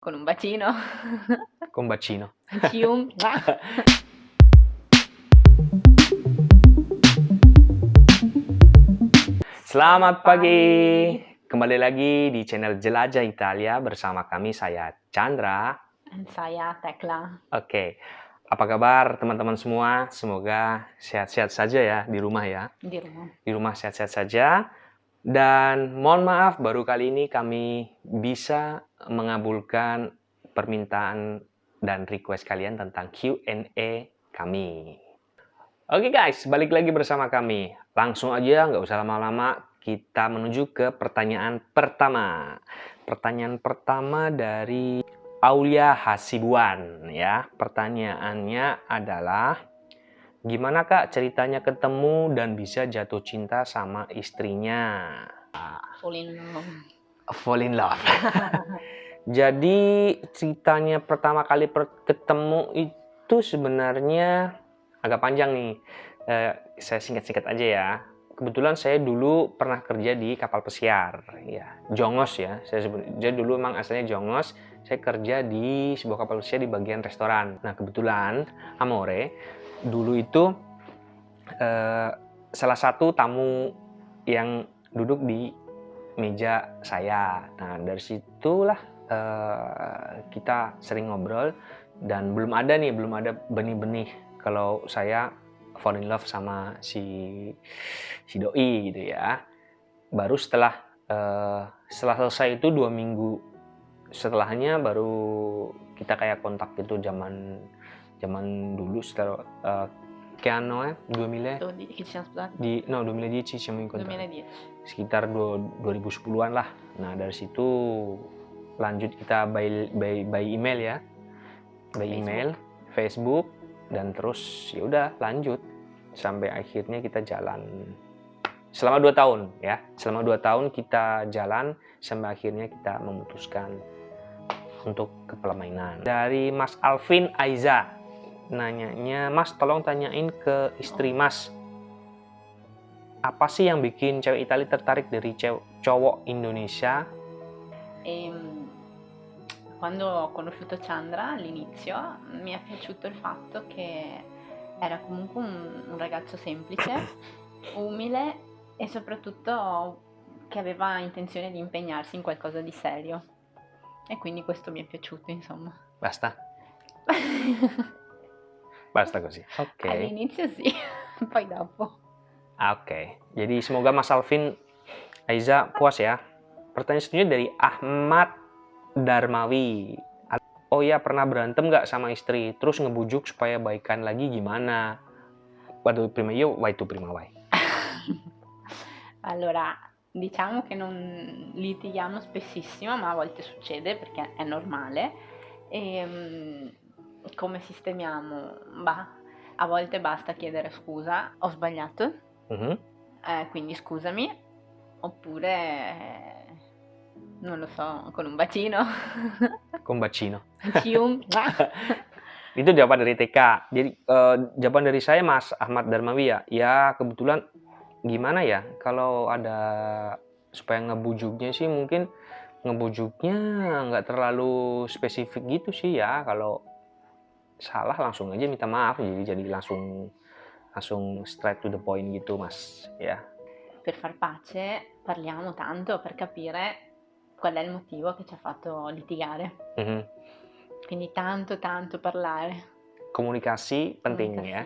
Con un bacino. Con bacino. Cium. Selamat pagi. Kembali lagi di channel Jelajah Italia bersama kami saya Chandra. Dan saya Tekla. Oke. Apa kabar teman-teman semua? Semoga sehat-sehat saja ya di rumah ya. Di rumah. Di rumah sehat-sehat saja. Dan mohon maaf baru kali ini kami bisa mengabulkan permintaan dan request kalian tentang Q&A kami. Oke guys, balik lagi bersama kami. Langsung aja, nggak usah lama-lama, kita menuju ke pertanyaan pertama. Pertanyaan pertama dari Aulia Hasibuan ya. Pertanyaannya adalah gimana Kak ceritanya ketemu dan bisa jatuh cinta sama istrinya? Fall in love. Fall in love. Jadi ceritanya pertama kali ketemu itu sebenarnya agak panjang nih. Eh, saya singkat-singkat aja ya. Kebetulan saya dulu pernah kerja di kapal pesiar, ya Jongos ya. Saya sebut, jadi dulu emang asalnya Jongos. Saya kerja di sebuah kapal pesiar di bagian restoran. Nah kebetulan Amore dulu itu eh, salah satu tamu yang duduk di meja saya. Nah dari situlah eh, kita sering ngobrol dan belum ada nih, belum ada benih-benih kalau saya fall in love sama si si doi gitu ya baru setelah uh, setelah selesai itu dua minggu setelahnya baru kita kayak kontak gitu zaman zaman dulu setelah uh, che anno è? 2000? Che ci siamo sposati? Di, no, 2010 siamo incontrati. 2010. Sekitar 2010-an lah. Nah, dari situ lanjut kita by, by, by email ya. By Facebook. email, Facebook, dan terus ya udah lanjut sampai akhirnya kita jalan selama dua tahun ya selama dua tahun kita jalan sampai akhirnya kita memutuskan untuk ke permainan dari Mas Alvin Aiza nanyanya Mas tolong tanyain ke istri Mas apa sih yang bikin cewek Italia tertarik dari cowok Indonesia ehm, quando ho conosciuto Chandra all'inizio mi è piaciuto il fatto che era comunque un, un ragazzo semplice, umile e soprattutto che aveva intenzione di impegnarsi in qualcosa di serio. E quindi questo mi è piaciuto, insomma. Basta? Basta così. Ok. All'inizio sì, poi dopo. Ah, oke. Jadi semoga Mas Alvin Aiza puas ya. Pertanyaan selanjutnya dari Ahmad Darmawi. Oh ya pernah berantem nggak sama istri? Terus ngebujuk supaya baikan lagi gimana? Waduh prima io, vai tu prima vai. allora, diciamo che non litighiamo spessissimo, ma a volte succede perché è normale. E, come sistemiamo? Bah, a volte basta chiedere scusa, ho sbagliato, -hmm. eh, quindi scusami, oppure non lo so, con un bacino. Con bacino. Cium. Itu jawaban dari TK. Jadi uh, jawaban dari saya Mas Ahmad Darmawi ya. Ya kebetulan gimana ya kalau ada supaya ngebujuknya sih mungkin ngebujuknya nggak terlalu spesifik gitu sih ya. Kalau salah langsung aja minta maaf jadi jadi langsung langsung straight to the point gitu Mas ya. Per far pace parliamo tanto per capire qual è il motivo che ci ha fatto litigare. Mm -hmm. Quindi tanto tanto parlare. Komunikasi penting Komunikasi. ya.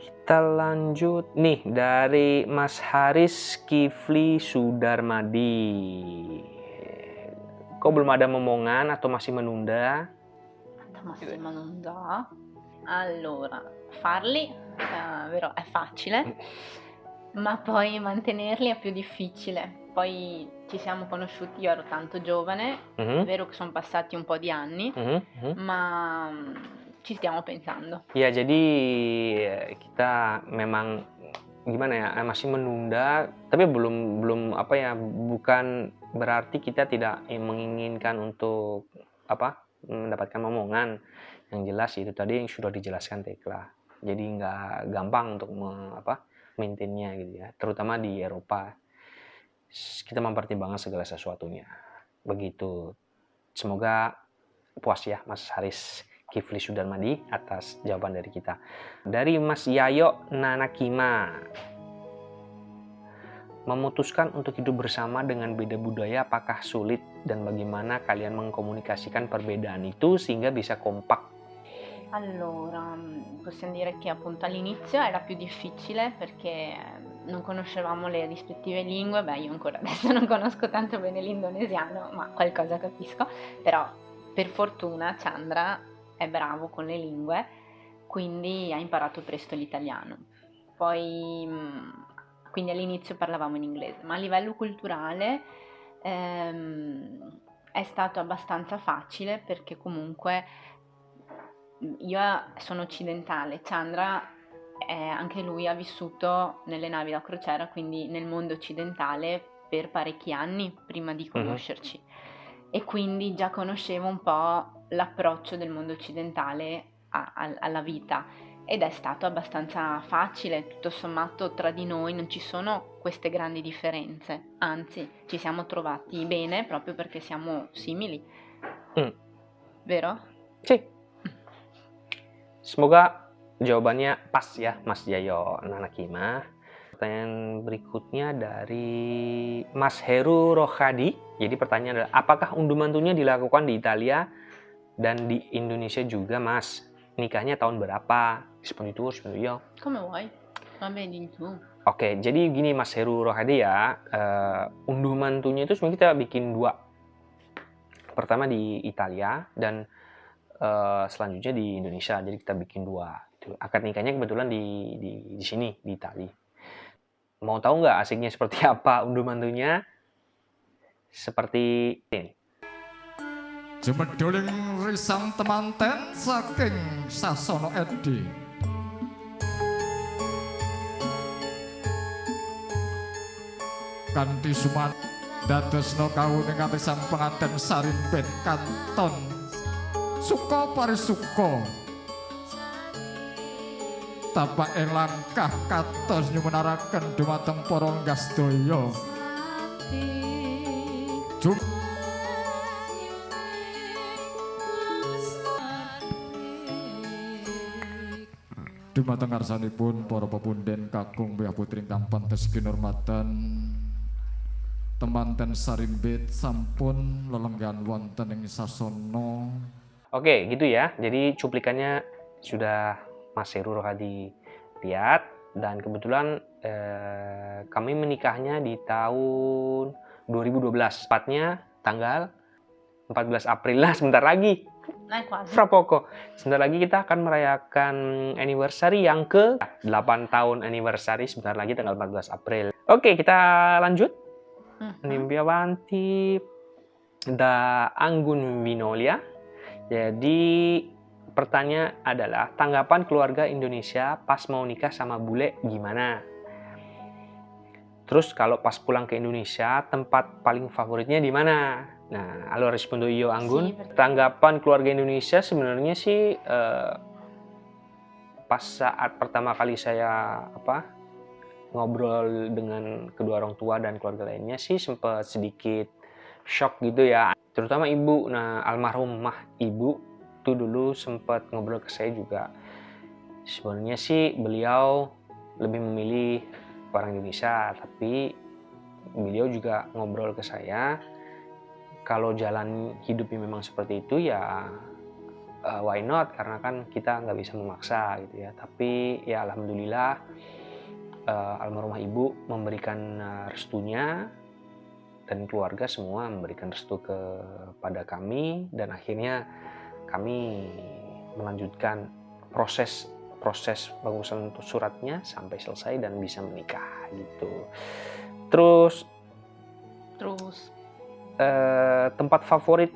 Kita lanjut nih dari Mas Haris Kifli Sudarmadi. Kok belum ada momongan atau masih menunda? Atau masih menunda? Allora, farli uh, vero, è facile, mm. ma poi mantenerli è più difficile. Poi ci siamo conosciuti, io ero tanto giovane, mm-hmm. è vero che sono passati un po' di anni, mm-hmm. ma mm, ci stiamo pensando. Ya, jadi kita memang gimana ya eh, masih menunda, tapi belum belum apa ya bukan berarti kita tidak menginginkan untuk apa mendapatkan omongan yang jelas itu tadi yang sudah dijelaskan Tekla. Jadi nggak gampang untuk me, apa maintainnya gitu ya, terutama di Eropa kita mempertimbangkan segala sesuatunya. Begitu. Semoga puas ya Mas Haris Kifli Sudarmadi atas jawaban dari kita. Dari Mas Yayo Nanakima. Memutuskan untuk hidup bersama dengan beda budaya apakah sulit dan bagaimana kalian mengkomunikasikan perbedaan itu sehingga bisa kompak? Allora, possiamo dire che appunto all'inizio era più difficile perché non conoscevamo le rispettive lingue, beh io ancora adesso non conosco tanto bene l'indonesiano, ma qualcosa capisco, però per fortuna Chandra è bravo con le lingue, quindi ha imparato presto l'italiano. Poi, quindi all'inizio parlavamo in inglese, ma a livello culturale ehm, è stato abbastanza facile perché comunque io sono occidentale, Chandra è, anche lui ha vissuto nelle navi da crociera, quindi nel mondo occidentale per parecchi anni prima di conoscerci. Uh-huh. E quindi già conoscevo un po' l'approccio del mondo occidentale a, a, alla vita ed è stato abbastanza facile, tutto sommato tra di noi non ci sono queste grandi differenze, anzi ci siamo trovati bene proprio perché siamo simili. Mm. Vero? Sì. Semoga jawabannya pas ya Mas Jayo Nanakima. Pertanyaan berikutnya dari Mas Heru Rohadi. Jadi pertanyaan adalah apakah unduh mantunya dilakukan di Italia dan di Indonesia juga mas nikahnya tahun berapa seperti itu seperti itu come vuoi vabbè di itu Oke, jadi gini Mas Heru Rohadi ya, uh, unduh mantunya itu sebenarnya kita bikin dua. Pertama di Italia dan uh, selanjutnya di Indonesia. Jadi kita bikin dua. Itu. Akad nikahnya kebetulan di, di, di sini, di Itali. Mau tahu nggak asiknya seperti apa unduh mantunya? Seperti ini. Jemedoling risang temanten saking Sasono Edi. Kanthi suman dadosno kawuning kanthi sang penganten sarimpet kanton. Suka parisuka tapak langkah katos nyumenaraken dumateng para ngastaya Jum Dumateng ngarsanipun para pepunden kakung bea putri ingkang pantes kinurmatan temanten sarimbit sampun lelenggan wonten ing sasana. Oke, gitu ya. Jadi cuplikannya sudah Mas Heru Rohadi lihat dan kebetulan eh, kami menikahnya di tahun 2012. Tepatnya tanggal 14 April lah sebentar lagi. Quasi. Fra poco. Sebentar lagi kita akan merayakan anniversary yang ke 8 tahun anniversary sebentar lagi tanggal 14 April. Oke, kita lanjut. Nimbi mhm. avanti da Anggun Vinolia. Jadi pertanyaan adalah tanggapan keluarga Indonesia pas mau nikah sama bule gimana? Terus kalau pas pulang ke Indonesia, tempat paling favoritnya di mana? Nah, allora rispondo io Anggun. Tanggapan keluarga Indonesia sebenarnya sih eh, pas saat pertama kali saya apa ngobrol dengan kedua orang tua dan keluarga lainnya sih sempat sedikit shock gitu ya. Terutama ibu. Nah, almarhumah ibu tuh dulu sempat ngobrol ke saya juga. Sebenarnya sih beliau lebih memilih orang Indonesia, tapi beliau juga ngobrol ke saya kalau jalan hidupnya memang seperti itu ya uh, why not karena kan kita nggak bisa memaksa gitu ya tapi ya alhamdulillah uh, almarhumah ibu memberikan uh, restunya dan keluarga semua memberikan restu kepada kami dan akhirnya kami melanjutkan proses proses pengurusan suratnya sampai selesai dan bisa menikah gitu terus terus Eh, tempat favorit?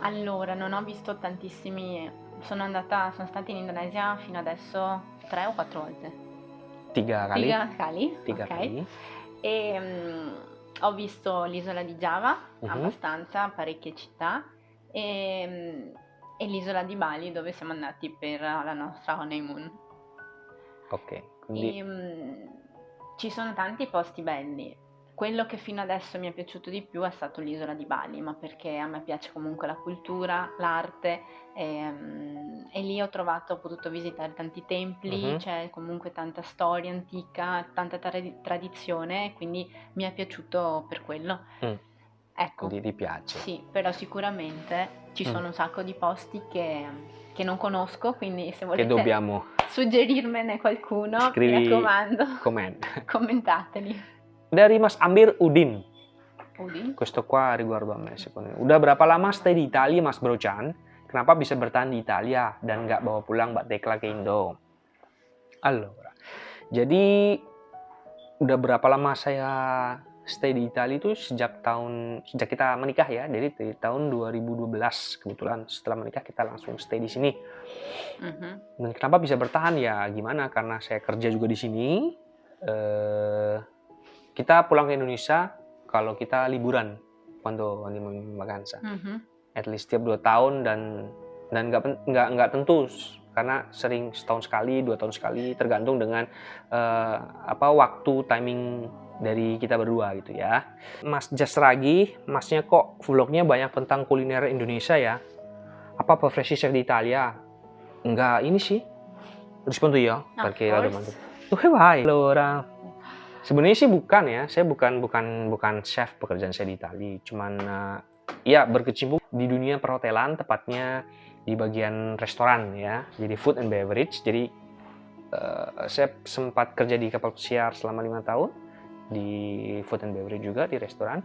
Allora, non ho visto tantissimi, sono andata, sono stata in Indonesia fino adesso tre o quattro volte. Tiga kali? Tiga kali, Tiga okay. kali. E um, ho visto l'isola di Java, uh-huh. abbastanza, parecchie città, e, um, e, l'isola di Bali dove siamo andati per la nostra honeymoon. Ok, quindi... E, um, ci sono tanti posti belli, quello che fino adesso mi è piaciuto di più è stato l'isola di Bali, ma perché a me piace comunque la cultura, l'arte e, mm, e lì ho trovato, ho potuto visitare tanti templi, Mhm. c'è comunque tanta storia antica, tanta tra- tradizione, quindi mi è piaciuto per quello. Mm. Ecco, Quindi ti piace. sì, però sicuramente ci Mm. sono un sacco di posti che, che non conosco, quindi se volete dobbiamo suggerirmene qualcuno, Scrivi- mi raccomando, comment. commentateli. Dari Mas Amir Udin. Udin? Questo qua riguardo a me. Udah berapa lama stay di Italia Mas Brochan? Kenapa bisa bertahan di Italia dan nggak bawa pulang Mbak Tekla ke Indo? Allora, jadi udah berapa lama saya stay di Italia itu sejak tahun sejak kita menikah ya. Jadi dari tahun 2012 kebetulan setelah menikah kita langsung stay di sini. Mhm. Dan kenapa bisa bertahan ya? Gimana? Karena saya kerja juga di sini. Eh, kita pulang ke Indonesia kalau kita liburan, andiamo in vacanza. Mhm. At least tiap dua tahun dan dan nggak nggak nggak tentu karena sering setahun sekali, dua tahun sekali, tergantung dengan eh, apa waktu timing dari kita berdua gitu ya. Mas Jasragi, masnya kok vlognya banyak tentang kuliner Indonesia ya? Apa preferensi chef di Italia? Enggak, ini sih. Rispondo io, Of perché la course. domanda. Dove vai? Allora, sebenarnya sih bukan ya. Saya bukan bukan bukan chef pekerjaan saya di Italia. Cuman eh, ya berkecimpung di dunia perhotelan, tepatnya di bagian restoran ya. Jadi food and beverage. Jadi eh, saya sempat kerja di kapal pesiar selama lima tahun di food and beverage juga di restoran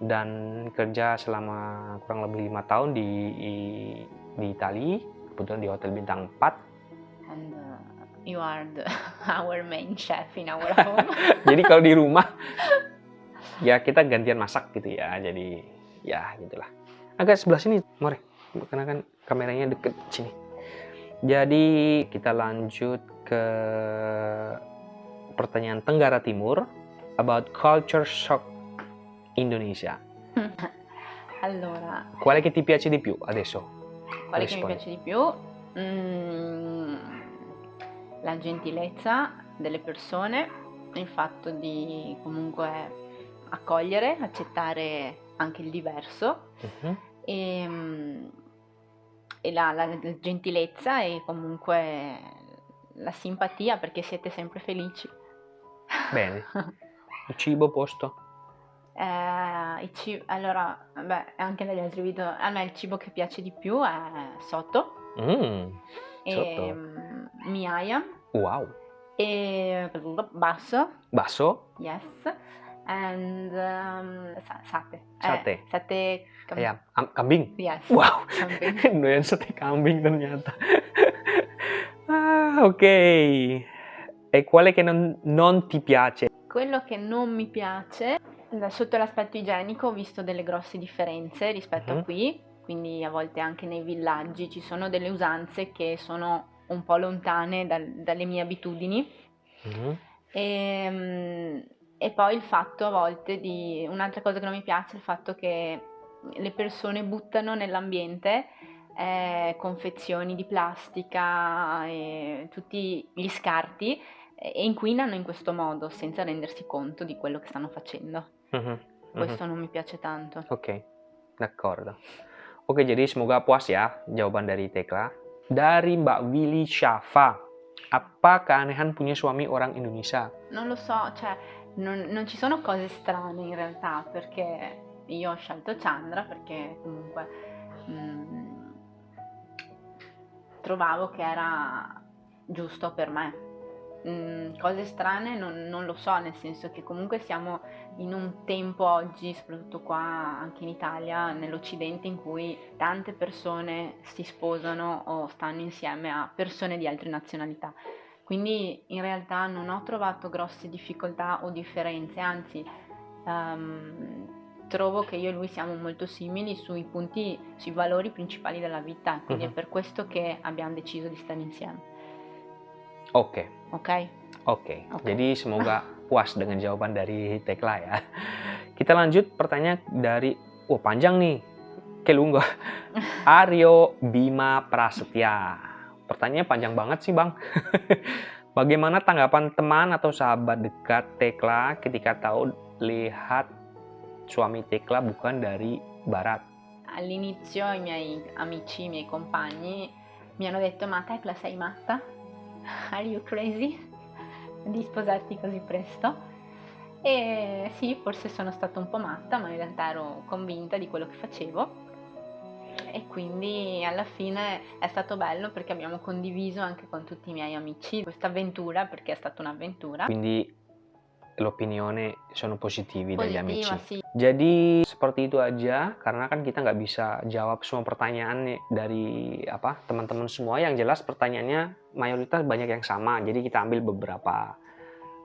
dan kerja selama kurang lebih lima tahun di di Italia kebetulan di hotel bintang 4 And uh, you are the, our main chef in our home. jadi kalau di rumah ya kita gantian masak gitu ya jadi ya gitulah. Agak sebelah sini mari. Karena kan kameranya deket sini. Jadi kita lanjut ke pertanyaan Tenggara Timur about culture shock Indonesia. Allora, quale che ti piace di più adesso. Quale che mi piace di più? Mm, la gentilezza delle persone, il fatto di comunque accogliere, accettare anche il diverso Mhm. e, mm, e la, la gentilezza e comunque la simpatia perché siete sempre felici. bene il cibo posto Eh, i ci- allora, beh, anche negli altri video, a me il cibo che piace di più è sotto, Mm, e mm, miaia, wow e basso, bakso yes, and um, sa- sate. Eh, Sate. sate cam- ayam am- kambing Yes. Wow, kambing. doyan sate kambing ternyata. ah, ok. E quale che non, non ti piace? Quello che non mi piace, sotto l'aspetto igienico ho visto delle grosse differenze rispetto Mhm. a qui, quindi a volte anche nei villaggi ci sono delle usanze che sono un po' lontane dal- dalle mie abitudini Mhm. e, mm, e poi il fatto a volte di... Un'altra cosa che non mi piace è il fatto che le persone buttano nell'ambiente eh, confezioni di plastica e tutti gli scarti eh, e inquinano in questo modo senza rendersi conto di quello che stanno facendo. Mhm. Mhm. Questo non mi piace tanto. Oke, d'accordo. Oke, jadi semoga puas ya jawaban dari Tekla. Dari Mbak Willy Syafa, apa keanehan punya suami orang Indonesia? Non lo so, cioè non, non ci sono cose strane in realtà perché io ho scelto Chandra perché comunque mm, trovavo che era giusto per me. Cose strane non, non lo so, nel senso che comunque siamo in un tempo oggi, soprattutto qua anche in Italia, nell'Occidente, in cui tante persone si sposano o stanno insieme a persone di altre nazionalità. Quindi in realtà non ho trovato grosse difficoltà o differenze, anzi ehm, trovo che io e lui siamo molto simili sui punti, sui valori principali della vita, quindi Mhm. è per questo che abbiamo deciso di stare insieme, Oke, ok? Oke, jadi semoga puas dengan jawaban dari Tekla ya. Kita lanjut pertanyaan dari, wah panjang nih, Oke lungo. Aryo Bima Prasetya. Pertanyaannya panjang banget sih bang. Bagaimana tanggapan teman atau sahabat dekat Tekla ketika tahu lihat suami Tekla bukan dari barat. All'inizio i miei amici, i miei compagni mi hanno detto ma Tecla sei matta? Are you crazy? Di sposarti così presto? E sì, forse sono stata un po' matta, ma in realtà ero convinta di quello che facevo e quindi alla fine è stato bello perché abbiamo condiviso anche con tutti i miei amici questa avventura perché è stata un'avventura. Quindi l'opinione sono positivi dari amici. Positiva, sì. Jadi seperti itu aja karena kan kita nggak bisa jawab semua pertanyaan nih dari apa teman-teman semua yang jelas pertanyaannya mayoritas banyak yang sama jadi kita ambil beberapa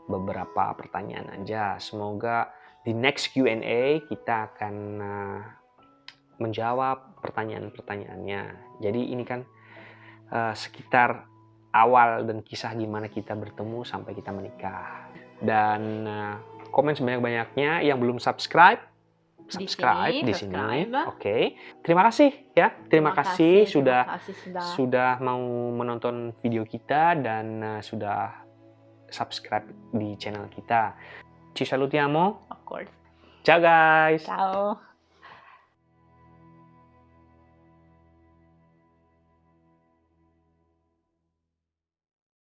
beberapa pertanyaan aja semoga di next Q&A kita akan uh, menjawab pertanyaan-pertanyaannya jadi ini kan uh, sekitar awal dan kisah gimana kita bertemu sampai kita menikah dan uh, komen sebanyak-banyaknya yang belum subscribe Di subscribe sini, di sini, subscribe. oke terima kasih ya terima, kasih, sudah terima kasih sudah sudah mau menonton video kita dan uh, sudah subscribe di channel kita ci salutiamo of course. ciao guys Ciao.